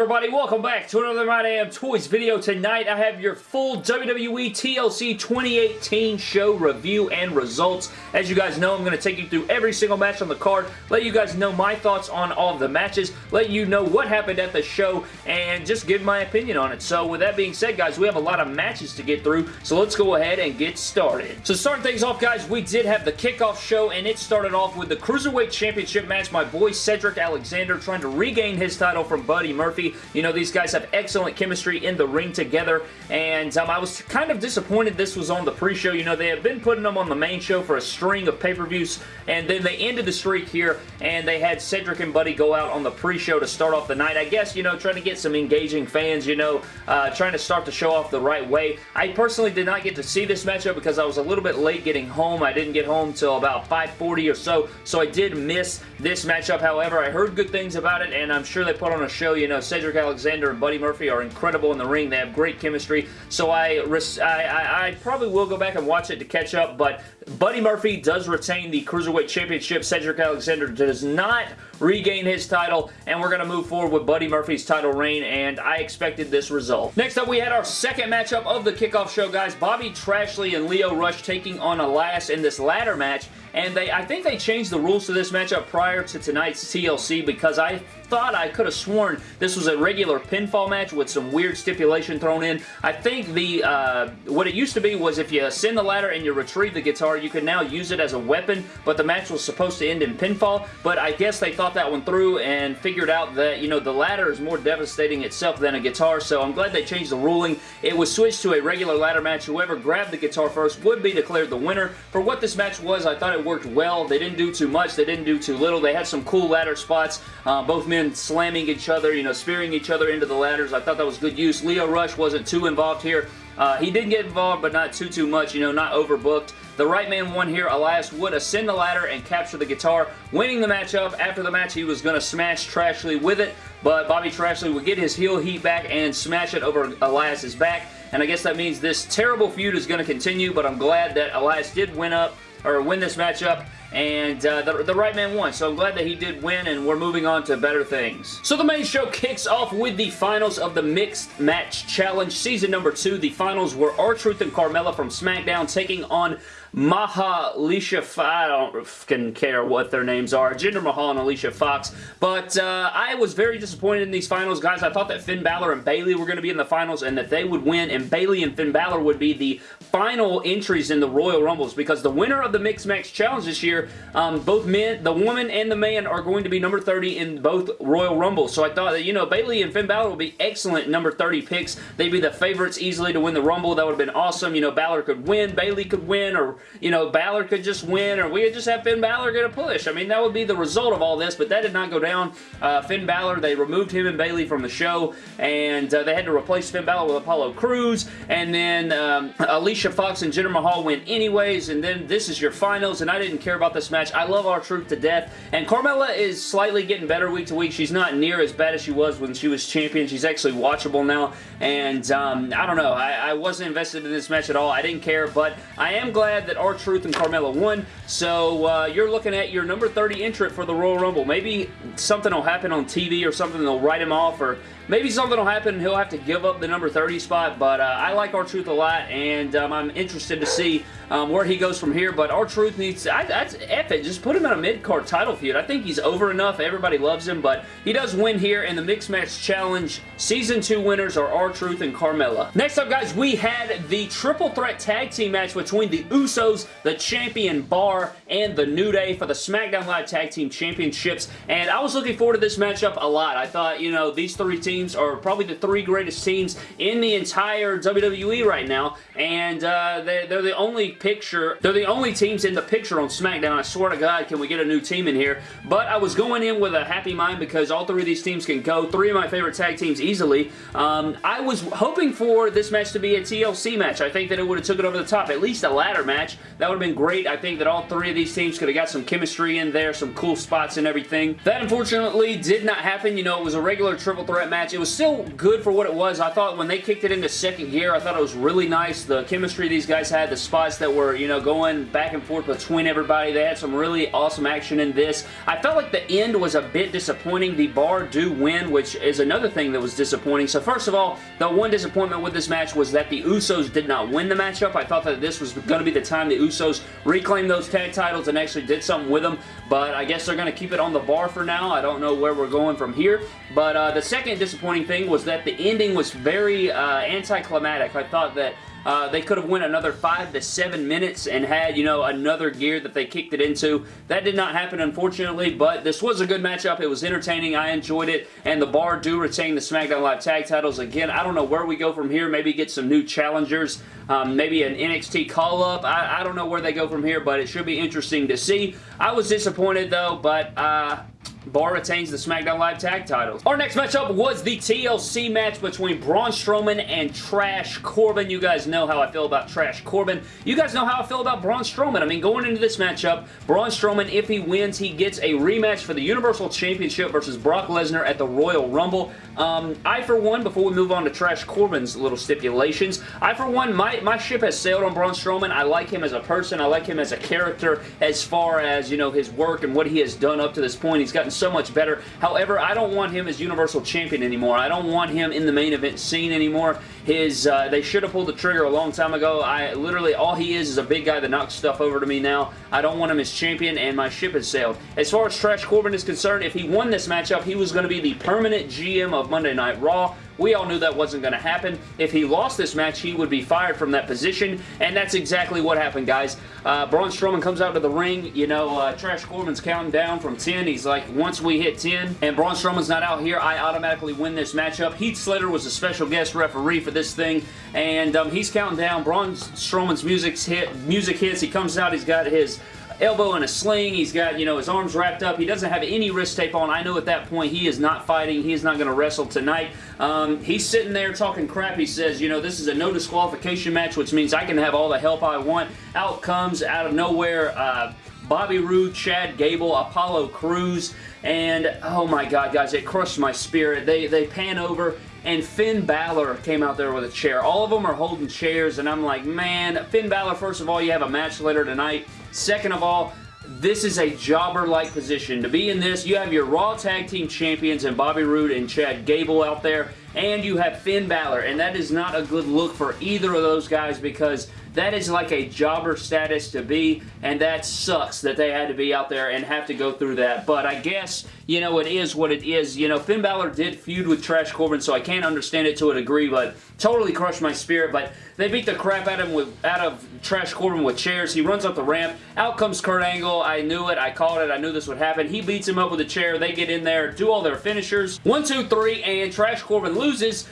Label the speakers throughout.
Speaker 1: everybody? Welcome back to another My Damn Toys video. Tonight I have your full WWE TLC 2018 show review and results. As you guys know, I'm going to take you through every single match on the card, let you guys know my thoughts on all of the matches, let you know what happened at the show, and just give my opinion on it. So with that being said, guys, we have a lot of matches to get through, so let's go ahead and get started. So starting things off, guys, we did have the kickoff show, and it started off with the Cruiserweight Championship match. My boy Cedric Alexander trying to regain his title from Buddy Buddy You know, these guys have excellent chemistry in the ring together, and um, I was kind of disappointed this was on the pre-show. You know, they have been putting them on the main show for a string of pay-per-views, and then they ended the streak here, and they had Cedric and Buddy go out on the pre-show to start off the night. I guess, you know, trying to get some engaging fans, you know, uh, trying to start the show off the right way. I personally did not get to see this matchup because I was a little bit late getting home. I didn't get home till about 5.40 or so, so I did miss this matchup. However, I heard good things about it, and I'm sure they put on a show you know, Cedric Alexander and Buddy Murphy are incredible in the ring. They have great chemistry. So I, I, I, I probably will go back and watch it to catch up, but Buddy Murphy does retain the Cruiserweight Championship. Cedric Alexander does not regain his title, and we're going to move forward with Buddy Murphy's title reign, and I expected this result. Next up, we had our second matchup of the kickoff show, guys. Bobby Trashley and Lio Rush taking on Elias in this ladder match, and they I think they changed the rules to this matchup prior to tonight's TLC because I thought I could have sworn this was a regular pinfall match with some weird stipulation thrown in. I think the uh, what it used to be was if you ascend the ladder and you retrieve the guitar, you could now use it as a weapon, but the match was supposed to end in pinfall, but I guess they thought that one through and figured out that, you know, the ladder is more devastating itself than a guitar, so I'm glad they changed the ruling. It was switched to a regular ladder match. Whoever grabbed the guitar first would be declared the winner. For what this match was, I thought it worked well. They didn't do too much. They didn't do too little. They had some cool ladder spots. Uh, both men slamming each other, you know, spearing each other into the ladders. I thought that was good use. Lio Rush wasn't too involved here. Uh, he did get involved, but not too, too much, you know, not overbooked. The right man won here. Elias would ascend the ladder and capture the guitar, winning the matchup. After the match, he was going to smash Trashley with it, but Bobby Trashley would get his heel heat back and smash it over Elias's back, and I guess that means this terrible feud is going to continue, but I'm glad that Elias did win up, or win this matchup, and uh, the, the right man won, so I'm glad that he did win, and we're moving on to better things. So the main show kicks off with the finals of the Mixed Match Challenge, season number two. The finals were R-Truth and Carmella from SmackDown taking on Maha, Alicia I don't fucking care what their names are. Jinder Mahal and Alicia Fox. But uh, I was very disappointed in these finals, guys. I thought that Finn Balor and Bayley were going to be in the finals and that they would win, and Bayley and Finn Balor would be the final entries in the Royal Rumbles because the winner of the Mixed Match Challenge this year, um, both men, the woman and the man are going to be number 30 in both Royal Rumbles. So I thought that, you know, Bayley and Finn Balor would be excellent number 30 picks. They'd be the favorites easily to win the Rumble. That would have been awesome. You know, Balor could win, Bayley could win, or you know, Balor could just win, or we could just have Finn Balor get a push. I mean, that would be the result of all this, but that did not go down. Uh, Finn Balor, they removed him and Bayley from the show, and uh, they had to replace Finn Balor with Apollo Crews, and then um, Alicia Fox and Jinder Mahal win anyways, and then this is your finals, and I didn't care about this match. I love R-Truth to death, and Carmella is slightly getting better week to week. She's not near as bad as she was when she was champion. She's actually watchable now, and um, I don't know. I, I wasn't invested in this match at all. I didn't care, but I am glad that R-Truth and Carmella won. So uh, you're looking at your number 30 entrant for the Royal Rumble. Maybe something will happen on TV or something. They'll write him off or maybe something will happen and he'll have to give up the number 30 spot. But uh, I like R-Truth a lot and um, I'm interested to see um, where he goes from here. But R-Truth needs to, I, that's F it. Just put him in a mid-card title feud. I think he's over enough. Everybody loves him. But he does win here in the Mixed Match Challenge. Season 2 winners are R-Truth and Carmella. Next up, guys, we had the Triple Threat Tag Team match between the Usos, the Champion Bar, and the New Day for the SmackDown Live Tag Team Championships. And I was looking forward to this matchup a lot. I thought, you know, these three teams are probably the three greatest teams in the entire WWE right now. And uh, they, they're the only picture, they're the only teams in the picture on SmackDown. I swear to God, can we get a new team in here? But I was going in with a happy mind because all three of these teams can go. Three of my favorite tag teams easily. Um, I was hoping for this match to be a TLC match. I think that it would have took it over the top. At least a ladder match. That would have been great. I think that all three of these teams could have got some chemistry in there, some cool spots and everything. That unfortunately did not happen. You know, it was a regular triple threat match. It was still good for what it was. I thought when they kicked it into second gear, I thought it was really nice. The chemistry these guys had, the spots that were, you know, going back and forth between everybody, They had some really awesome action in this. I felt like the end was a bit disappointing. The bar do win, which is another thing that was disappointing. So first of all, the one disappointment with this match was that the Usos did not win the matchup. I thought that this was going to be the time the Usos reclaimed those tag titles and actually did something with them, but I guess they're going to keep it on the bar for now. I don't know where we're going from here, but uh, the second disappointing thing was that the ending was very uh, anticlimactic. I thought that uh, they could have went another five to seven minutes and had, you know, another gear that they kicked it into. That did not happen, unfortunately, but this was a good matchup. It was entertaining. I enjoyed it, and the Bar do retain the SmackDown Live tag titles. Again, I don't know where we go from here. Maybe get some new challengers. Um, maybe an NXT call-up. I, I, don't know where they go from here, but it should be interesting to see. I was disappointed, though, but... Uh, Bar retains the SmackDown Live Tag titles. Our next matchup was the TLC match between Braun Strowman and Trash Corbin. You guys know how I feel about Trash Corbin. You guys know how I feel about Braun Strowman. I mean, going into this matchup, Braun Strowman, if he wins, he gets a rematch for the Universal Championship versus Brock Lesnar at the Royal Rumble. Um, I, for one, before we move on to Trash Corbin's little stipulations, I, for one, my, my ship has sailed on Braun Strowman. I like him as a person. I like him as a character as far as, you know, his work and what he has done up to this point. He's gotten so much better. However, I don't want him as Universal Champion anymore. I don't want him in the main event scene anymore. His, uh, they should have pulled the trigger a long time ago. I literally, all he is is a big guy that knocks stuff over to me now. I don't want him as champion, and my ship has sailed. As far as Trash Corbin is concerned, if he won this matchup, he was going to be the permanent GM of Monday Night Raw. We all knew that wasn't going to happen. If he lost this match, he would be fired from that position, and that's exactly what happened, guys. Uh, Braun Strowman comes out to the ring. You know, uh, Trash Corbin's counting down from 10. He's like, once we hit 10 and Braun Strowman's not out here, I automatically win this matchup. Heath Slater was a special guest referee for this thing, and um, he's counting down. Braun Strowman's music, hit, music hits. He comes out. He's got his elbow in a sling. He's got, you know, his arms wrapped up. He doesn't have any wrist tape on. I know at that point he is not fighting. He is not going to wrestle tonight. Um, he's sitting there talking crap. He says, you know, this is a no disqualification match, which means I can have all the help I want. Out comes, out of nowhere, uh, Bobby Roode, Chad Gable, Apollo Crews, and oh my god, guys, it crushed my spirit. They, they pan over and Finn Balor came out there with a chair. All of them are holding chairs, and I'm like, man, Finn Balor, first of all, you have a match later tonight. Second of all, this is a jobber-like position. To be in this, you have your Raw Tag Team Champions and Bobby Roode and Chad Gable out there, and you have Finn Balor, and that is not a good look for either of those guys because that is like a jobber status to be, and that sucks that they had to be out there and have to go through that. But I guess, you know, it is what it is. You know, Finn Balor did feud with Trash Corbin, so I can't understand it to a degree, but totally crushed my spirit. But they beat the crap out of him with out of Trash Corbin with chairs. He runs up the ramp. Out comes Kurt Angle. I knew it. I called it. I knew this would happen. He beats him up with a chair. They get in there, do all their finishers. One, two, three, and Trash Corbin loses.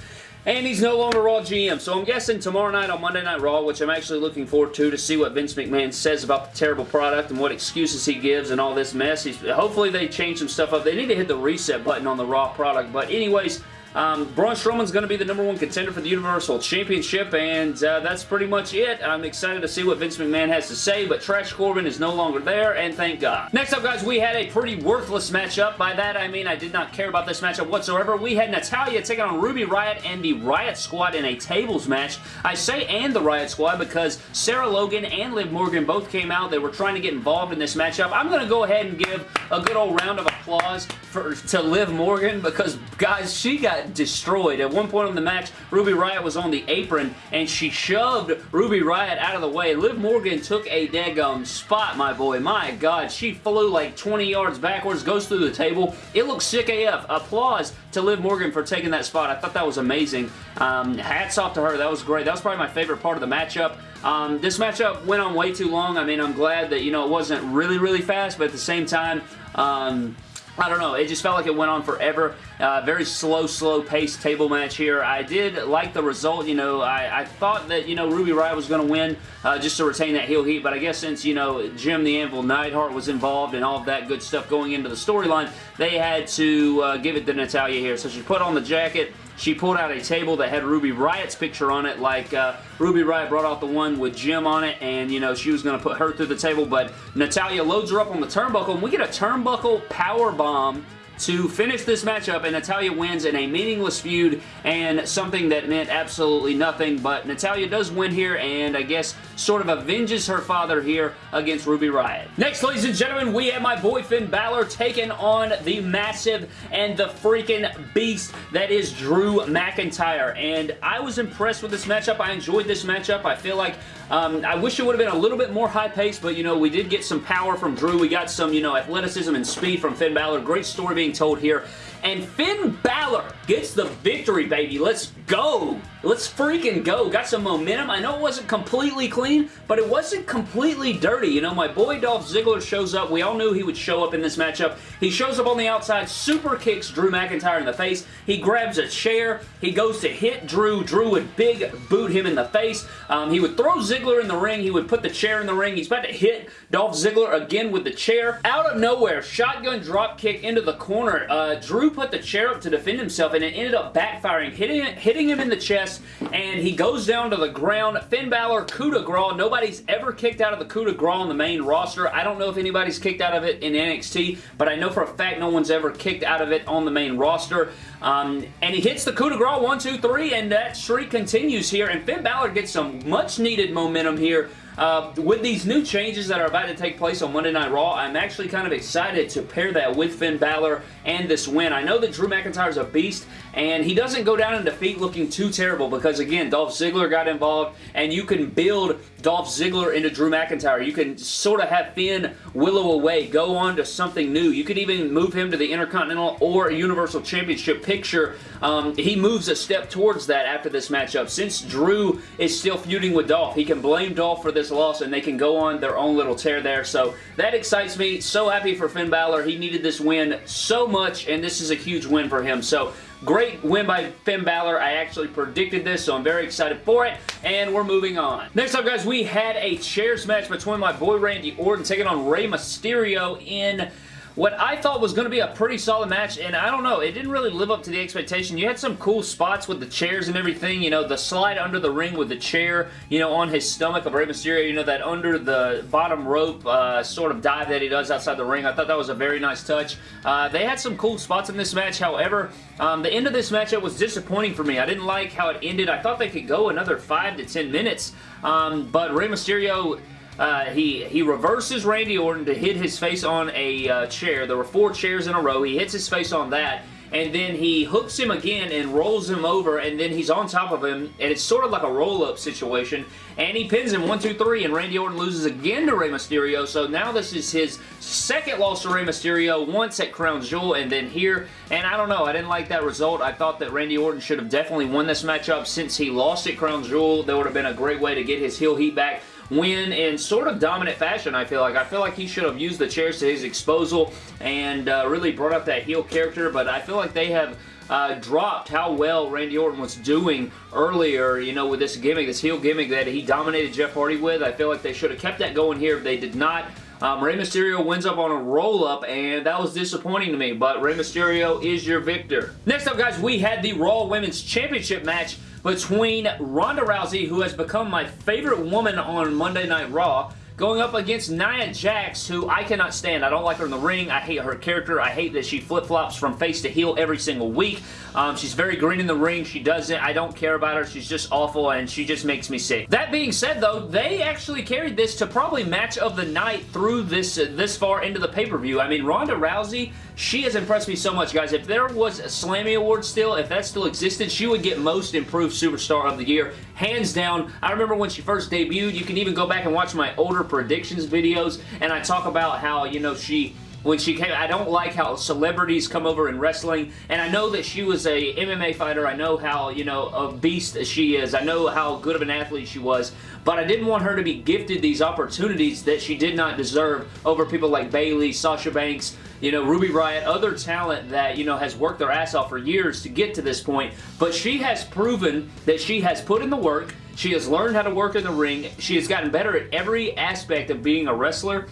Speaker 1: And he's no longer Raw GM, so I'm guessing tomorrow night on Monday Night Raw, which I'm actually looking forward to, to see what Vince McMahon says about the terrible product and what excuses he gives and all this mess. He's, hopefully they change some stuff up. They need to hit the reset button on the Raw product, but anyways, um, Braun Strowman's going to be the number one contender for the Universal Championship, and uh, that's pretty much it. I'm excited to see what Vince McMahon has to say, but Trash Corbin is no longer there, and thank God. Next up, guys, we had a pretty worthless matchup. By that, I mean I did not care about this matchup whatsoever. We had Natalya taking on Ruby Riott and the Riott Squad in a tables match. I say and the Riott Squad because Sarah Logan and Liv Morgan both came out. They were trying to get involved in this matchup. I'm going to go ahead and give a good old round of applause for to Liv Morgan because, guys, she got destroyed. At one point in the match, Ruby Riott was on the apron, and she shoved Ruby Riott out of the way. Liv Morgan took a daggum spot, my boy. My God, she flew like 20 yards backwards, goes through the table. It looks sick AF. Applause to Liv Morgan for taking that spot. I thought that was amazing. Um, hats off to her. That was great. That was probably my favorite part of the matchup. Um, this matchup went on way too long. I mean, I'm glad that, you know, it wasn't really, really fast, but at the same time, um, I don't know. It just felt like it went on forever. Uh, very slow, slow paced table match here. I did like the result. You know, I, I thought that, you know, Ruby Riott was going to win uh, just to retain that heel heat, but I guess since, you know, Jim the Anvil Neidhart was involved and all of that good stuff going into the storyline, they had to uh, give it to Natalya here. So she put on the jacket, she pulled out a table that had Ruby Riott's picture on it, like uh, Ruby Riott brought out the one with Jim on it, and, you know, she was going to put her through the table, but Natalya loads her up on the turnbuckle, and we get a turnbuckle power bomb to finish this matchup, and Natalya wins in a meaningless feud and something that meant absolutely nothing, but Natalya does win here, and I guess sort of avenges her father here against Ruby Riott. Next, ladies and gentlemen, we have my boy Finn Balor taking on the massive and the freaking beast that is Drew McIntyre, and I was impressed with this matchup. I enjoyed this matchup. I feel like um, I wish it would have been a little bit more high-paced, but, you know, we did get some power from Drew. We got some, you know, athleticism and speed from Finn Balor. Great story being told here. And Finn Balor gets the victory, baby. Let's go. Let's freaking go. Got some momentum. I know it wasn't completely clean, but it wasn't completely dirty. You know, my boy Dolph Ziggler shows up. We all knew he would show up in this matchup. He shows up on the outside, super kicks Drew McIntyre in the face. He grabs a chair. He goes to hit Drew. Drew would big boot him in the face. Um, he would throw Ziggler in the ring. He would put the chair in the ring. He's about to hit Dolph Ziggler again with the chair. Out of nowhere, shotgun drop kick into the corner. Uh, Drew put the chair up to defend himself, and it ended up backfiring, hitting, hitting him in the chest, and he goes down to the ground. Finn Balor, coup de grace. Nobody's ever kicked out of the coup de grace on the main roster. I don't know if anybody's kicked out of it in NXT, but I know for a fact no one's ever kicked out of it on the main roster. Um, and he hits the coup de grace, one, two, three, and that streak continues here, and Finn Balor gets some much-needed momentum here uh, with these new changes that are about to take place on Monday Night Raw, I'm actually kind of excited to pair that with Finn Balor and this win. I know that Drew McIntyre is a beast, and he doesn't go down in defeat looking too terrible because, again, Dolph Ziggler got involved, and you can build Dolph Ziggler into Drew McIntyre. You can sort of have Finn willow away, go on to something new. You could even move him to the Intercontinental or Universal Championship picture. Um, he moves a step towards that after this matchup. Since Drew is still feuding with Dolph, he can blame Dolph for this loss, and they can go on their own little tear there. So that excites me. So happy for Finn Balor. He needed this win so much, and this is a huge win for him. So Great win by Finn Balor. I actually predicted this, so I'm very excited for it, and we're moving on. Next up, guys, we had a chairs match between my boy Randy Orton taking on Rey Mysterio in what I thought was going to be a pretty solid match, and I don't know, it didn't really live up to the expectation. You had some cool spots with the chairs and everything, you know, the slide under the ring with the chair, you know, on his stomach of Rey Mysterio, you know, that under the bottom rope uh, sort of dive that he does outside the ring. I thought that was a very nice touch. Uh, they had some cool spots in this match, however, um, the end of this matchup was disappointing for me. I didn't like how it ended. I thought they could go another 5 to 10 minutes, um, but Rey Mysterio uh, he, he reverses Randy Orton to hit his face on a uh, chair. There were four chairs in a row. He hits his face on that and then he hooks him again and rolls him over and then he's on top of him and it's sort of like a roll-up situation. And he pins him 1, 2, 3 and Randy Orton loses again to Rey Mysterio. So now this is his second loss to Rey Mysterio once at Crown Jewel and then here. And I don't know I didn't like that result. I thought that Randy Orton should have definitely won this matchup since he lost at Crown Jewel. That would have been a great way to get his heel heat back win in sort of dominant fashion, I feel like. I feel like he should have used the chairs to his exposal and uh, really brought up that heel character, but I feel like they have uh, dropped how well Randy Orton was doing earlier, you know, with this gimmick, this heel gimmick that he dominated Jeff Hardy with. I feel like they should have kept that going here. If they did not. Um, Rey Mysterio wins up on a roll-up, and that was disappointing to me, but Rey Mysterio is your victor. Next up, guys, we had the Raw Women's Championship match between Ronda Rousey, who has become my favorite woman on Monday Night Raw, going up against Nia Jax, who I cannot stand. I don't like her in the ring. I hate her character. I hate that she flip-flops from face to heel every single week. Um, she's very green in the ring. She doesn't. I don't care about her. She's just awful, and she just makes me sick. That being said, though, they actually carried this to probably match of the night through this, uh, this far into the pay-per-view. I mean, Ronda Rousey, she has impressed me so much, guys. If there was a Slammy Award still, if that still existed, she would get Most Improved Superstar of the Year. Hands down. I remember when she first debuted. You can even go back and watch my older predictions videos, and I talk about how, you know, she when she came. I don't like how celebrities come over in wrestling, and I know that she was a MMA fighter. I know how, you know, a beast she is. I know how good of an athlete she was, but I didn't want her to be gifted these opportunities that she did not deserve over people like Bayley, Sasha Banks, you know, Ruby Riott, other talent that, you know, has worked their ass off for years to get to this point, but she has proven that she has put in the work, she has learned how to work in the ring. She has gotten better at every aspect of being a wrestler.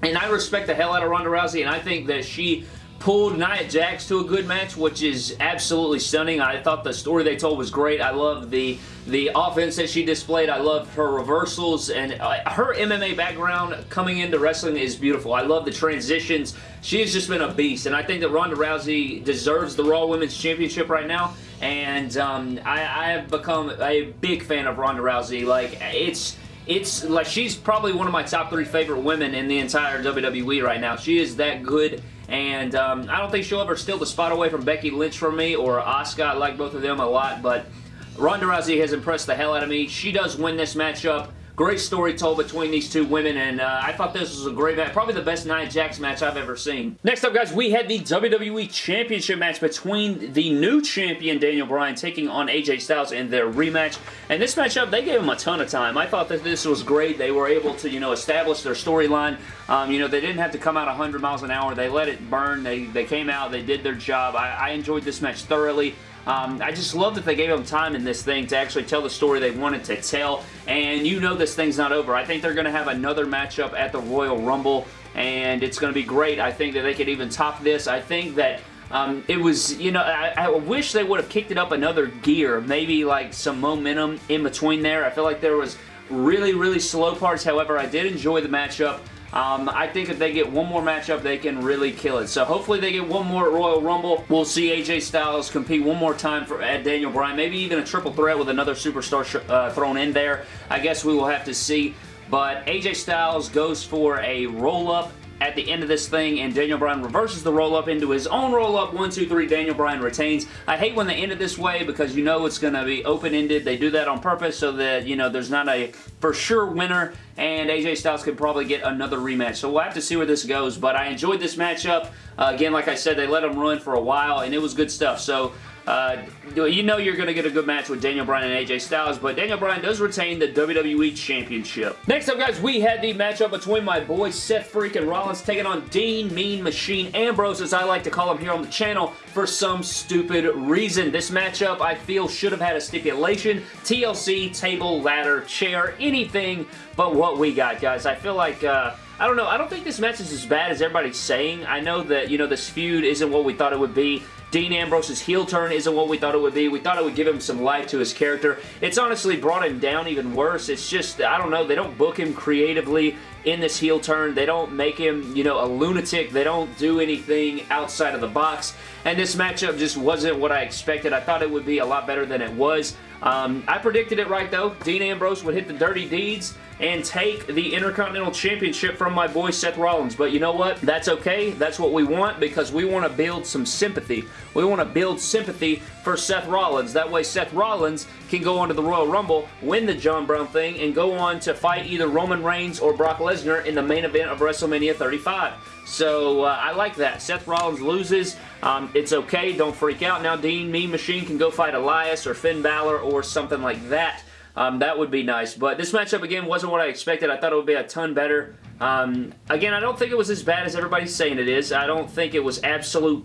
Speaker 1: And I respect the hell out of Ronda Rousey, and I think that she pulled Nia Jax to a good match, which is absolutely stunning. I thought the story they told was great. I love the the offense that she displayed. I love her reversals and uh, her MMA background coming into wrestling is beautiful. I love the transitions. She has just been a beast, and I think that Ronda Rousey deserves the Raw Women's Championship right now, and um, I, I have become a big fan of Ronda Rousey. Like, it's it's like she's probably one of my top three favorite women in the entire WWE right now. She is that good and um, I don't think she'll ever steal the spot away from Becky Lynch from me or Asuka. I like both of them a lot, but Ronda Rousey has impressed the hell out of me. She does win this matchup. Great story told between these two women, and uh, I thought this was a great match. Probably the best Nia Jax match I've ever seen. Next up, guys, we had the WWE Championship match between the new champion, Daniel Bryan, taking on AJ Styles in their rematch. And this matchup, they gave him a ton of time. I thought that this was great. They were able to, you know, establish their storyline. Um, you know, they didn't have to come out 100 miles an hour. They let it burn. They, they came out. They did their job. I, I enjoyed this match thoroughly. Um, I just love that they gave them time in this thing to actually tell the story they wanted to tell, and you know this thing's not over. I think they're going to have another matchup at the Royal Rumble, and it's going to be great. I think that they could even top this. I think that um, it was, you know, I, I, wish they would have kicked it up another gear, maybe like some momentum in between there. I feel like there was really, really slow parts. However, I did enjoy the matchup. Um, I think if they get one more matchup, they can really kill it. So hopefully they get one more Royal Rumble. We'll see AJ Styles compete one more time for at Daniel Bryan. Maybe even a triple threat with another superstar uh, thrown in there. I guess we will have to see. But AJ Styles goes for a roll-up at the end of this thing, and Daniel Bryan reverses the roll-up into his own roll-up. One, two, three, Daniel Bryan retains. I hate when they end it this way because you know it's going to be open-ended. They do that on purpose so that, you know, there's not a for sure winner, and AJ Styles could probably get another rematch. So we'll have to see where this goes, but I enjoyed this matchup. Uh, again, like I said, they let him run for a while, and it was good stuff. So uh, you know you're going to get a good match with Daniel Bryan and AJ Styles, but Daniel Bryan does retain the WWE Championship. Next up, guys, we had the matchup between my boy Seth freaking Rollins taking on Dean Mean Machine Ambrose, as I like to call him here on the channel, for some stupid reason. This matchup, I feel, should have had a stipulation. TLC, table, ladder, chair, anything but what we got, guys. I feel like... Uh, I don't know. I don't think this match is as bad as everybody's saying. I know that, you know, this feud isn't what we thought it would be. Dean Ambrose's heel turn isn't what we thought it would be. We thought it would give him some life to his character. It's honestly brought him down even worse. It's just, I don't know, they don't book him creatively in this heel turn. They don't make him, you know, a lunatic. They don't do anything outside of the box. And this matchup just wasn't what I expected. I thought it would be a lot better than it was. Um, I predicted it right, though. Dean Ambrose would hit the dirty deeds and take the Intercontinental Championship from my boy Seth Rollins. But you know what? That's okay. That's what we want because we want to build some sympathy. We want to build sympathy for Seth Rollins. That way Seth Rollins can go on to the Royal Rumble, win the John Brown thing, and go on to fight either Roman Reigns or Brock Lesnar in the main event of WrestleMania 35. So uh, I like that. Seth Rollins loses. Um, it's okay. Don't freak out. Now Dean Mean Machine can go fight Elias or Finn Balor or something like that. Um, that would be nice. But this matchup, again, wasn't what I expected. I thought it would be a ton better. Um, again, I don't think it was as bad as everybody's saying it is. I don't think it was absolute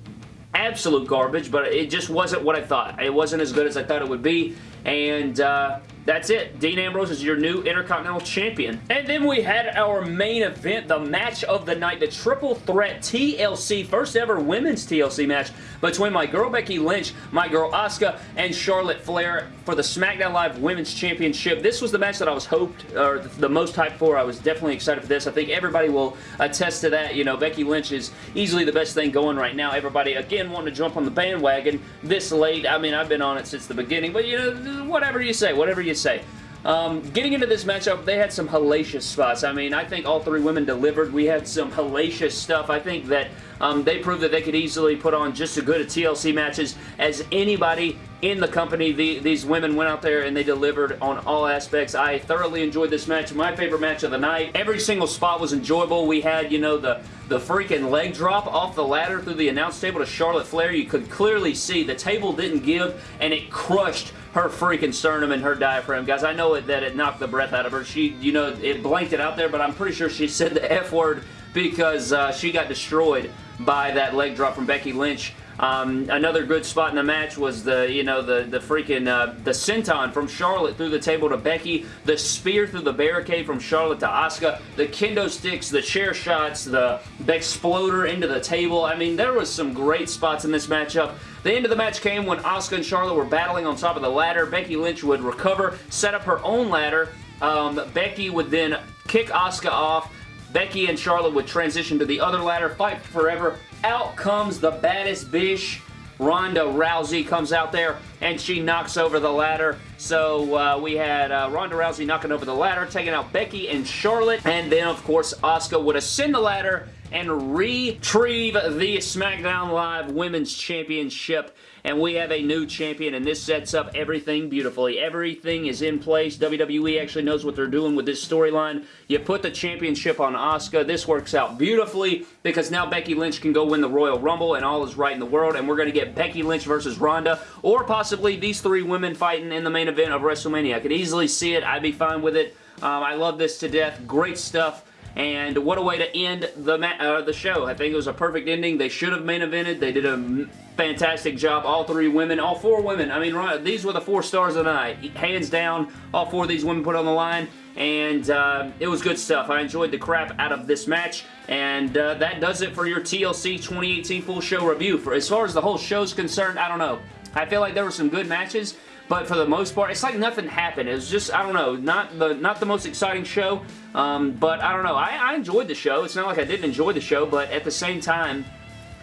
Speaker 1: absolute garbage, but it just wasn't what I thought. It wasn't as good as I thought it would be, and uh, that's it. Dean Ambrose is your new Intercontinental Champion. And then we had our main event, the match of the night, the Triple Threat TLC, first ever women's TLC match between my girl Becky Lynch, my girl Asuka, and Charlotte Flair for the SmackDown Live Women's Championship. This was the match that I was hoped, or the most hyped for. I was definitely excited for this. I think everybody will attest to that. You know, Becky Lynch is easily the best thing going right now. Everybody, again, wanting to jump on the bandwagon this late. I mean, I've been on it since the beginning, but, you know, whatever you say, whatever you say. Um, getting into this matchup, they had some hellacious spots. I mean, I think all three women delivered. We had some hellacious stuff. I think that um, they proved that they could easily put on just as good a TLC matches as anybody in the company. The, these women went out there and they delivered on all aspects. I thoroughly enjoyed this match. My favorite match of the night. Every single spot was enjoyable. We had, you know, the, the freaking leg drop off the ladder through the announce table to Charlotte Flair. You could clearly see the table didn't give and it crushed her freaking sternum and her diaphragm. Guys, I know it, that it knocked the breath out of her. She, you know, it blanked it out there, but I'm pretty sure she said the F word because uh, she got destroyed by that leg drop from Becky Lynch. Um, another good spot in the match was the, you know, the, the freaking, uh, the senton from Charlotte through the table to Becky, the spear through the barricade from Charlotte to Asuka, the kendo sticks, the chair shots, the exploder into the table. I mean, there was some great spots in this matchup. The end of the match came when Asuka and Charlotte were battling on top of the ladder. Becky Lynch would recover, set up her own ladder. Um, Becky would then kick Asuka off. Becky and Charlotte would transition to the other ladder, fight forever. Out comes the baddest bitch. Ronda Rousey comes out there and she knocks over the ladder. So uh, we had uh, Ronda Rousey knocking over the ladder, taking out Becky and Charlotte. And then, of course, Asuka would ascend the ladder and retrieve the SmackDown Live Women's Championship. And we have a new champion, and this sets up everything beautifully. Everything is in place. WWE actually knows what they're doing with this storyline. You put the championship on Asuka. This works out beautifully because now Becky Lynch can go win the Royal Rumble, and all is right in the world. And we're going to get Becky Lynch versus Ronda, or possibly these three women fighting in the main event of WrestleMania. I could easily see it. I'd be fine with it. Um, I love this to death. Great stuff. And what a way to end the uh, the show. I think it was a perfect ending. They should have main evented. They did a fantastic job. All three women, all four women. I mean, these were the four stars of the night. Hands down, all four of these women put on the line. And uh, it was good stuff. I enjoyed the crap out of this match. And uh, that does it for your TLC 2018 full show review. For As far as the whole show's concerned, I don't know. I feel like there were some good matches. But for the most part, it's like nothing happened. It was just, I don't know, not the not the most exciting show. Um, but I don't know. I, I enjoyed the show. It's not like I didn't enjoy the show, but at the same time,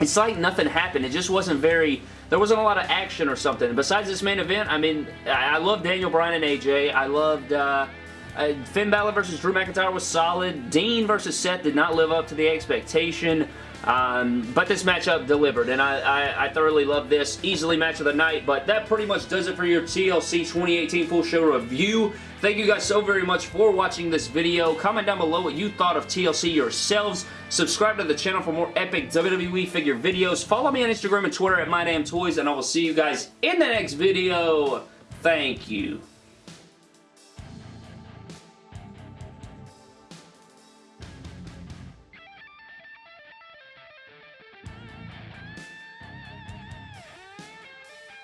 Speaker 1: it's like nothing happened. It just wasn't very... There wasn't a lot of action or something. Besides this main event, I mean, I, I love Daniel Bryan and AJ. I loved... Uh, uh, Finn Balor versus Drew McIntyre was solid. Dean versus Seth did not live up to the expectation. Um, but this matchup delivered, and I, I, I thoroughly love this. Easily match of the night, but that pretty much does it for your TLC 2018 full show review. Thank you guys so very much for watching this video. Comment down below what you thought of TLC yourselves. Subscribe to the channel for more epic WWE figure videos. Follow me on Instagram and Twitter at MyDamnToys, and I will see you guys in the next video. Thank you.